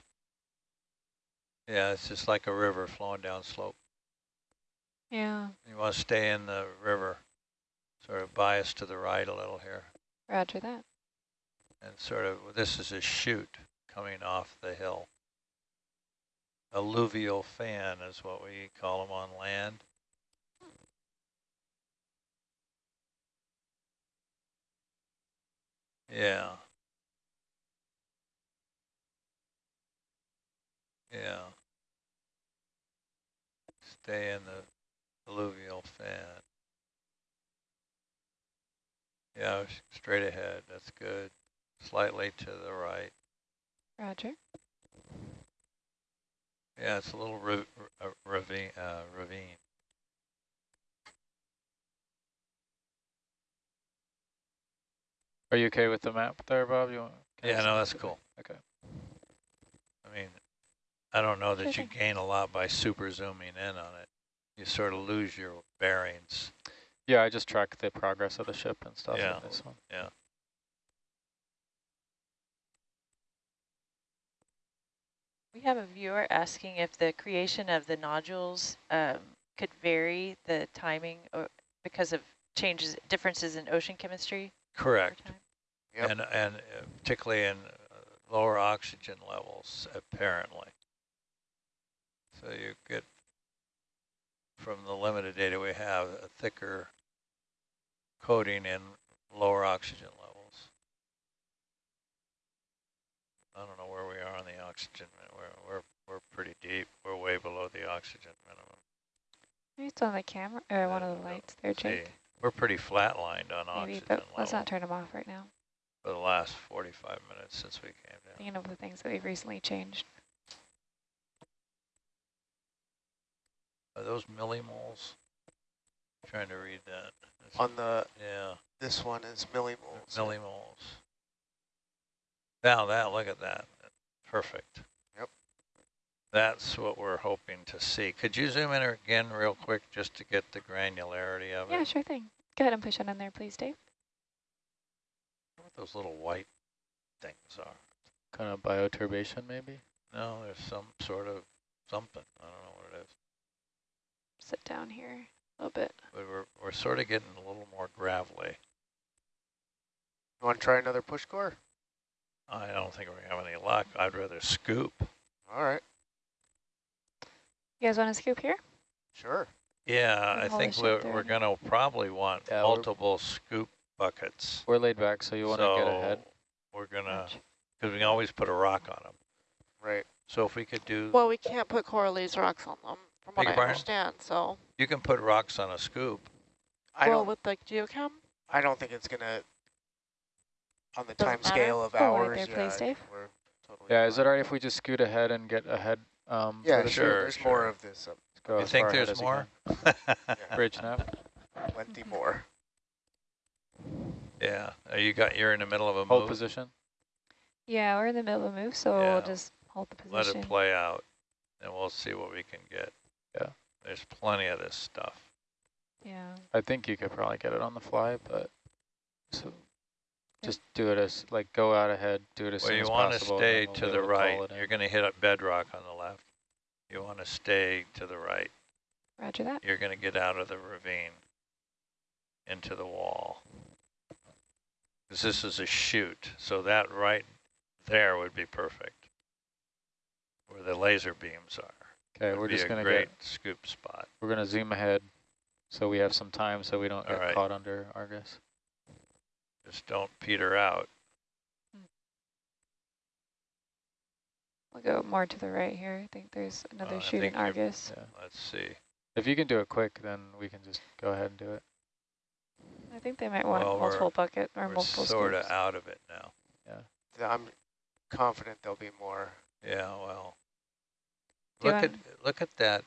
yeah, it's just like a river flowing down slope.
Yeah.
You want to stay in the river, sort of bias to the right a little here.
Roger that.
And sort of, this is a chute coming off the hill. Alluvial fan is what we call them on land. Yeah. Yeah. Stay in the alluvial fan. Yeah, straight ahead, that's good. Slightly to the right.
Roger.
Yeah, it's a little ra- ra- ravine, uh, ravine.
are you okay with the map there, Bob? You want?
Yeah, no, that's cool.
Okay.
I mean, I don't know that you gain a lot by super zooming in on it. You sort of lose your bearings.
Yeah, I just track the progress of the ship and stuff
Yeah.
in this one.
Yeah.
We have a viewer asking if the creation of the nodules um, could vary the timing or because of changes, differences in ocean chemistry.
Correct.
time.
Yep.
And, and uh, particularly in uh, lower oxygen levels, apparently. So you get, from the limited data we have, a thicker coating and lower oxygen levels. I don't know where we are on the oxygen. We're, we're, we're pretty deep. We're way below the oxygen minimum.
Maybe it's on the camera or one of the lights there,
See,
Jake.
we're pretty flatlined on
Maybe,
oxygen
but let's not turn them off right now.
for the last 45 minutes since we came down.
Thinking of the things that we've recently changed.
Are those millimoles? Trying to read that. That's-
On the
yeah,
this one is millimoles.
millimoles. Now that, look at that. Perfect.
Yep.
That's what we're hoping to see. Could you zoom in again real quick just to get the granularity of
Yeah,
it?
Yeah, sure thing. Go ahead and push it in there, please, Dave.
What those little white things are.
Kind of bioturbation, maybe.
No, there's some sort of something. I don't know what it is.
Sit down here a little bit.
But we're, we're sort of getting a little more gravelly.
You want to try another push core?
I don't think we're gonna have any luck. I'd rather scoop.
All right,
You guys want to scoop here?
sure.
Yeah, I think we're, we're gonna probably want
Yeah,
multiple scoop buckets.
We're laid back, so you want to
so
get ahead.
We're gonna, because we can always put a rock on them.
Right.
So if we could do,
Well, we can't put Coralie's rocks on them, from what I
your pardon?
understand, so.
you can put rocks on a scoop.
I
well,
don't.
with the geochem?
I don't think it's gonna. On the
Doesn't
time
matter?
scale of
Go right
hours.
there,
yeah,
please,
I
Dave.
we're totally
Yeah, is it
fine.
all right if we just scoot ahead and get ahead? Um, for
Yeah,
the
sure.
Sure,
There's
sure.
more of this. Up.
Go
You
as
think
far ahead
there's
as you
more?
can. (laughs) (laughs) Bridge nav.
Plenty more.
Yeah, Uh, you got, you're in the middle of a
Hold
move.
position.
Yeah, we're in the middle of a move, so
Yeah.
we'll just hold the position.
Let
position.
it play out, and we'll see what we can get.
Yeah.
There's plenty of this stuff.
Yeah.
I think you could probably get it on the fly, but so just do it as like go out ahead, do it as
Well,
soon
you
as
want to
possible. and
stay
then we'll
to the right. You're going to hit a bedrock on the left. You want to stay to the right.
Roger that.
you're going to get out of the ravine into the wall. Because this is a chute, so that right there would be perfect, where the laser beams are.
Okay, we're just gonna
great
get,
scoop spot.
we're gonna zoom ahead so we have some time so we don't
All
get
right.
caught under Argus.
Just don't peter out.
We'll go more to the right here. I think there's another
Uh, I
shoot
think
in
you're-
Argus.
Yeah.
Let's see.
If you can do it quick, then we can just go ahead and do it.
I think they might want
Well, we're-
multiple bucket or
We're
multiple
sort of out of it now. Yeah.
I'm confident there'll be more.
Yeah, well.
Do you
Look at look at that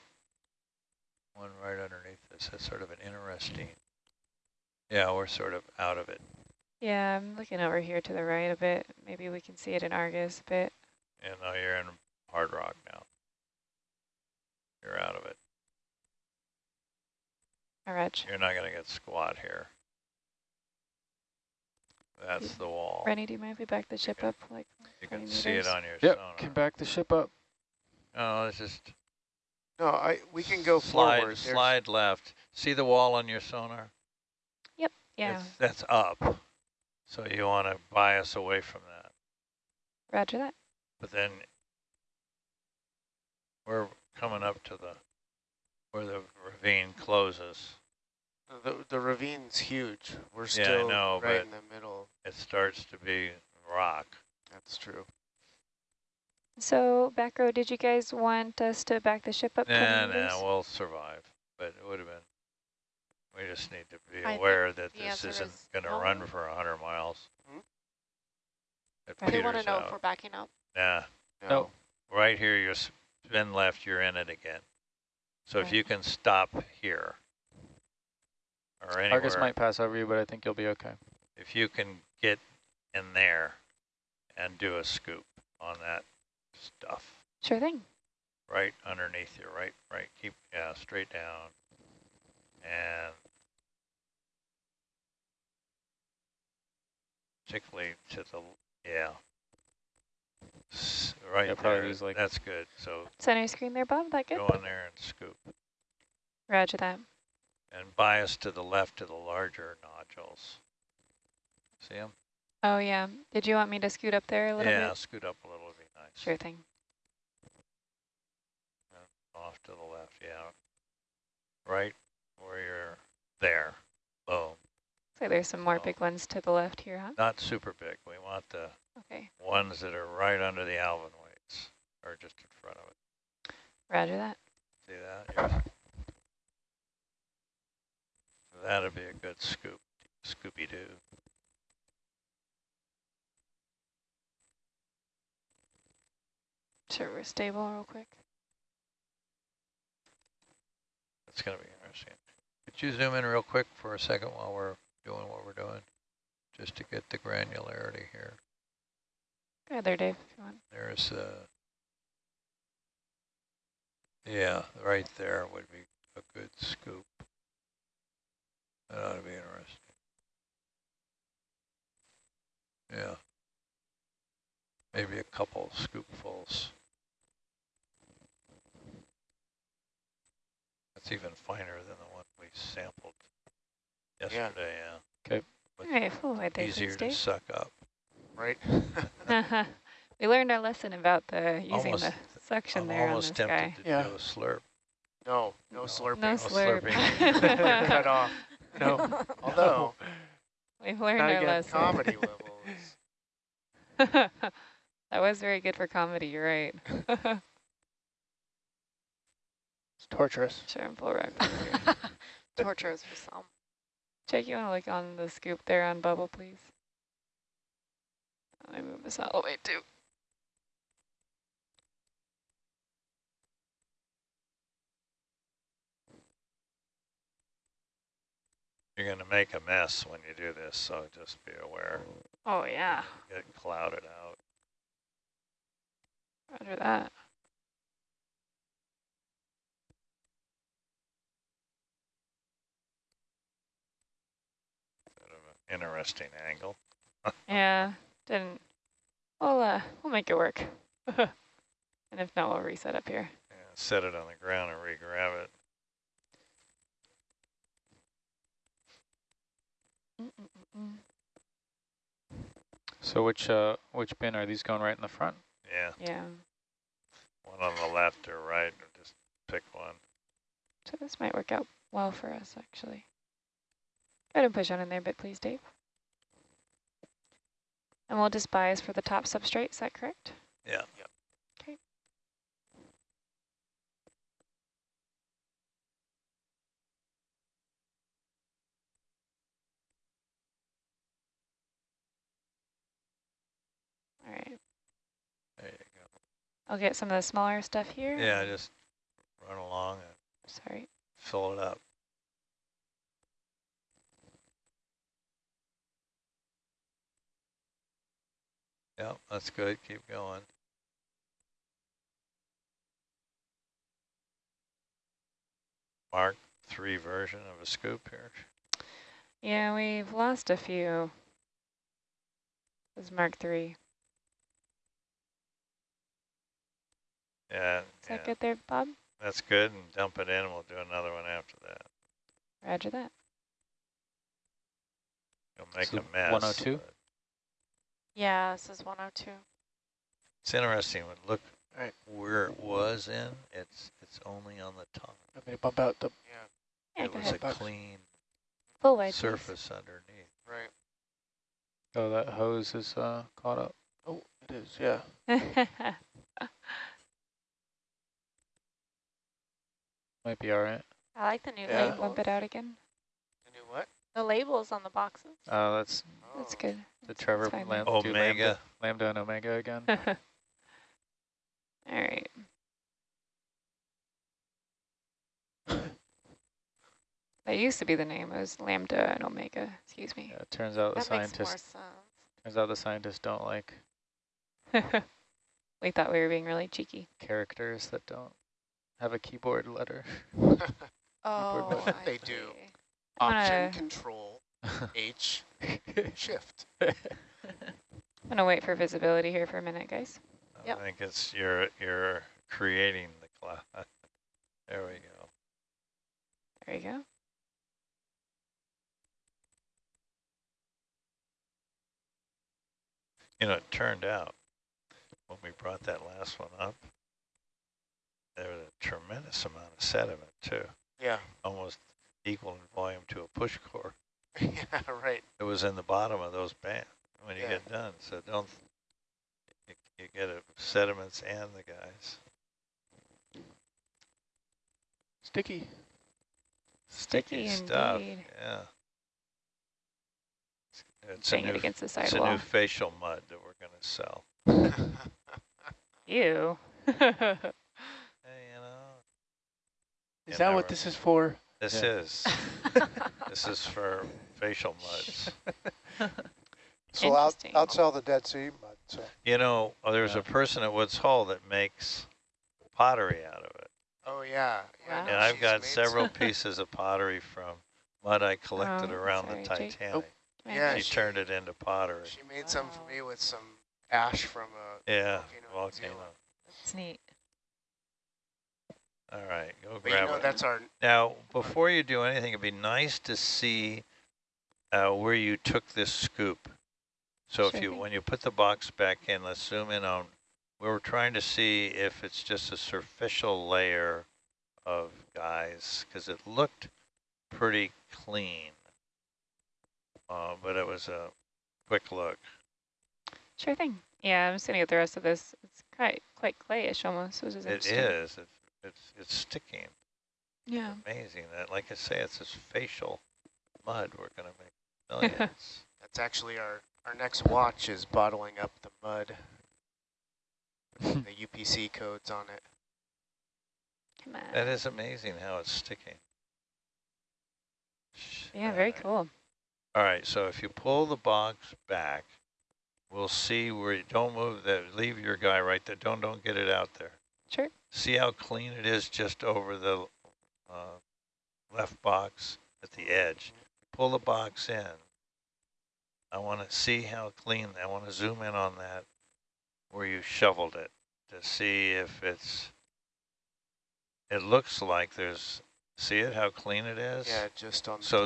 one right underneath this. That's sort of an interesting. Yeah, we're sort of out of it.
Yeah, I'm looking over here to the right a bit. Maybe we can see it in Argus a bit.
And now you're in hard rock now. You're out of it.
All right.
You're not going to get squat here. That's the wall.
Rennie, do you mind if we back the ship
Okay.
up like
You
20
can see it on your
Yep,
sonar.
can back the ship up.
No, it's just
No, I we can go
slide,
forward. There's-
slide left. See the wall on your sonar? Yep.
Yeah,
It's, that's up. So you want to bias away from that.
roger that.
But then we're coming up to the where the ravine closes.
The the ravine's huge. We're
Yeah,
still
know,
right in the middle.
It starts to be rock.
That's true.
So, back row, did you guys want us to back the ship up 20
Nah, nah, we'll survive. But it would have been. We just need to be
I
aware that this isn't
is
going to
no.
run for 100 miles.
Hmm?
They want to
peters
know if we're backing up.
Nah,
No.
No.
right here, you spin left, you're in it again. So if you can stop here or anywhere,
Argus might pass over you, but I think you'll be okay.
if you can get in there and do a scoop on that stuff
Sure thing.
right underneath you, right, right, keep, yeah, straight down. And particularly to the, yeah. S- Right
Yeah, probably
there,
use, like-
that's good. So
Center screen there, Bob. That good?
go in there and scoop.
Roger that.
And bias to the left to the larger nodules. See them?
Oh, yeah. Did you want me to scoot up there a little
Yeah,
bit?
scoot up a little
Sure thing.
Off to the left, yeah. Right where you're there. Boom.
Looks like there's some more big ones to the left here, huh?
Not super big. We want the
Okay.
ones that are right under the Alvin weights, or just in front of it.
Roger that.
See that? Yes. That'd be a good scoop, Scooby-Doo.
Sure, we're stable real quick.
That's gonna be interesting. Could you zoom in real quick for a second while we're doing what we're doing? Just to get the granularity here.
Go there, Dave, if you want.
There's uh yeah, right there would be a good scoop. That ought to be interesting. Yeah. Maybe a couple scoopfuls. That's even finer than the one we sampled yesterday, yeah.
All right, full wide there,
Easier to suck up.
Right. (laughs) Uh-huh.
we learned our lesson about the using
Almost-
the suction
I'm
there on
almost
this
tempted
guy.
to
Yeah.
do a slurp.
no, no,
No.
slurping.
No
No
slurp.
slurping. (laughs)
Cut off. No. (laughs) Although
We've learned
gotta
our
get
lesson.
comedy levels.
That was very good for comedy, you're right. (laughs)
It's torturous.
sure, I'm full rock over.
Torturous for some.
Jake, you want to look on the scoop there on bubble, please? Let me move this out of the way too.
You're going to make a mess when you do this, so just be aware.
Oh yeah,
Get clouded out.
Roger that.
Interesting angle. (laughs)
yeah, didn't. We'll, uh, we'll make it work. (laughs) and if not, we'll reset up here.
Yeah, set it on the ground and re-grab it. Mm -mm -mm. mm.
So which uh, which bin are these going right in the front?
Yeah,
Yeah.
one on the left or right, or just pick one.
So this might work out well for us, actually. Go ahead and push on in there a bit, please, Dave. And we'll just bias for the top substrate, is that correct?
Yeah.
Okay. All right,
There you go.
I'll get some of the smaller stuff here.
Yeah, just run along and
Sorry.
fill it up. Yep, that's good. Keep going. Mark three version of a scoop here.
Yeah, we've lost a few. This is Mark three.
Yeah,
Is
yeah,
that good there, Bob?
that's good. And dump it in. and We'll do another one after that.
Roger that.
You'll make
So
a mess.
102?
Yeah, this is 102.
It's interesting. When look
Right.
where it was in. It's it's only on the top.
I'm gonna bump out the
Yeah,
Yeah,
it
go
was
ahead.
a clean
Full wide, please.
surface underneath.
right.
Oh, that hose is uh caught up.
oh it is, yeah. (laughs)
Might be all right.
I like the new
Yeah.
labels.
Bump it out again.
The new what?
The labels on the boxes.
Uh, that's
That's
Oh,
good.
the
That's-
Trevor
that's fine
lam
Omega.
lambda, lambda and omega again. (laughs)
All right. (laughs) That used to be the name. It was Lambda and Omega. Excuse me.
yeah, it turns out the
That makes more
scientists
sense.
turns out the scientists don't like (laughs)
we thought we were being really cheeky.
characters that don't have a keyboard letter. (laughs)
Oh,
But
I
they do. Option,
gonna-
control, (laughs) H, shift. (laughs)
I'm gonna wait for visibility here for a minute, guys.
I
Yep.
think it's you're you're creating the cloud. there we go.
There you go.
You know, it turned out when we brought that last one up, there was a tremendous amount of sediment too,
Yeah,
almost equal in volume to a push core. (laughs)
yeah, right.
It was in the bottom of those bands when you
Yeah.
get done. So don't you, you get it, sediments and the guys.
Sticky.
Sticky,
Sticky
stuff.
indeed.
Yeah. It's, it's a new
it against the
it's a new facial mud that we're going to sell. (laughs)
Ew. (laughs)
Hey, you know,
Is that what
never-
this is for?
this
Yeah.
is (laughs) this is for facial muds. (laughs)
So I'll, I'll sell the Dead Sea mud, so.
You know, uh, there's
Yeah.
a person at Woods Hole that makes pottery out of it.
oh, yeah. yeah
Wow.
And I've
she's
got several pieces of pottery from mud I collected
Oh,
around
sorry,
the
Jake.
Titanic.
Come
Yeah,
here.
she
she-
turned it into pottery.
She made some for me with some ash from a
Yeah,
volcano. in
volcano.
Zealand.
It's neat.
All right, go
But you
grab
know,
it.
that's our,
Now, before you do anything, it'd be nice to see uh, where you took this scoop. So
Sure
if you,
thing.
when you put the box back in, let's zoom in on, we were trying to see if it's just a superficial layer of guys, because it looked pretty clean. Uh, but it was a quick look.
Sure thing. Yeah, I'm just gonna get the rest of this. It's quite quite clayish almost, which is
It
interesting.
is, it's, it's, it's sticking.
Yeah.
Amazing. That, like I say, it's this facial mud we're going to make (laughs) millions.
that's actually our, our next watch is bottling up the mud. (laughs) the UPC codes on it.
Come on.
That is amazing how it's sticking.
yeah, very cool.
All right, so if you pull the box back, we'll see where you don't move that. Leave your guy right there. Don't don't get it out there.
Sure.
See how clean it is just over the uh, left box at the edge. Pull the box in. I want to see how clean. I want to zoom in on that where you shoveled it to see if it's. It looks like there's. See it how clean it is.
Yeah, just on the
So.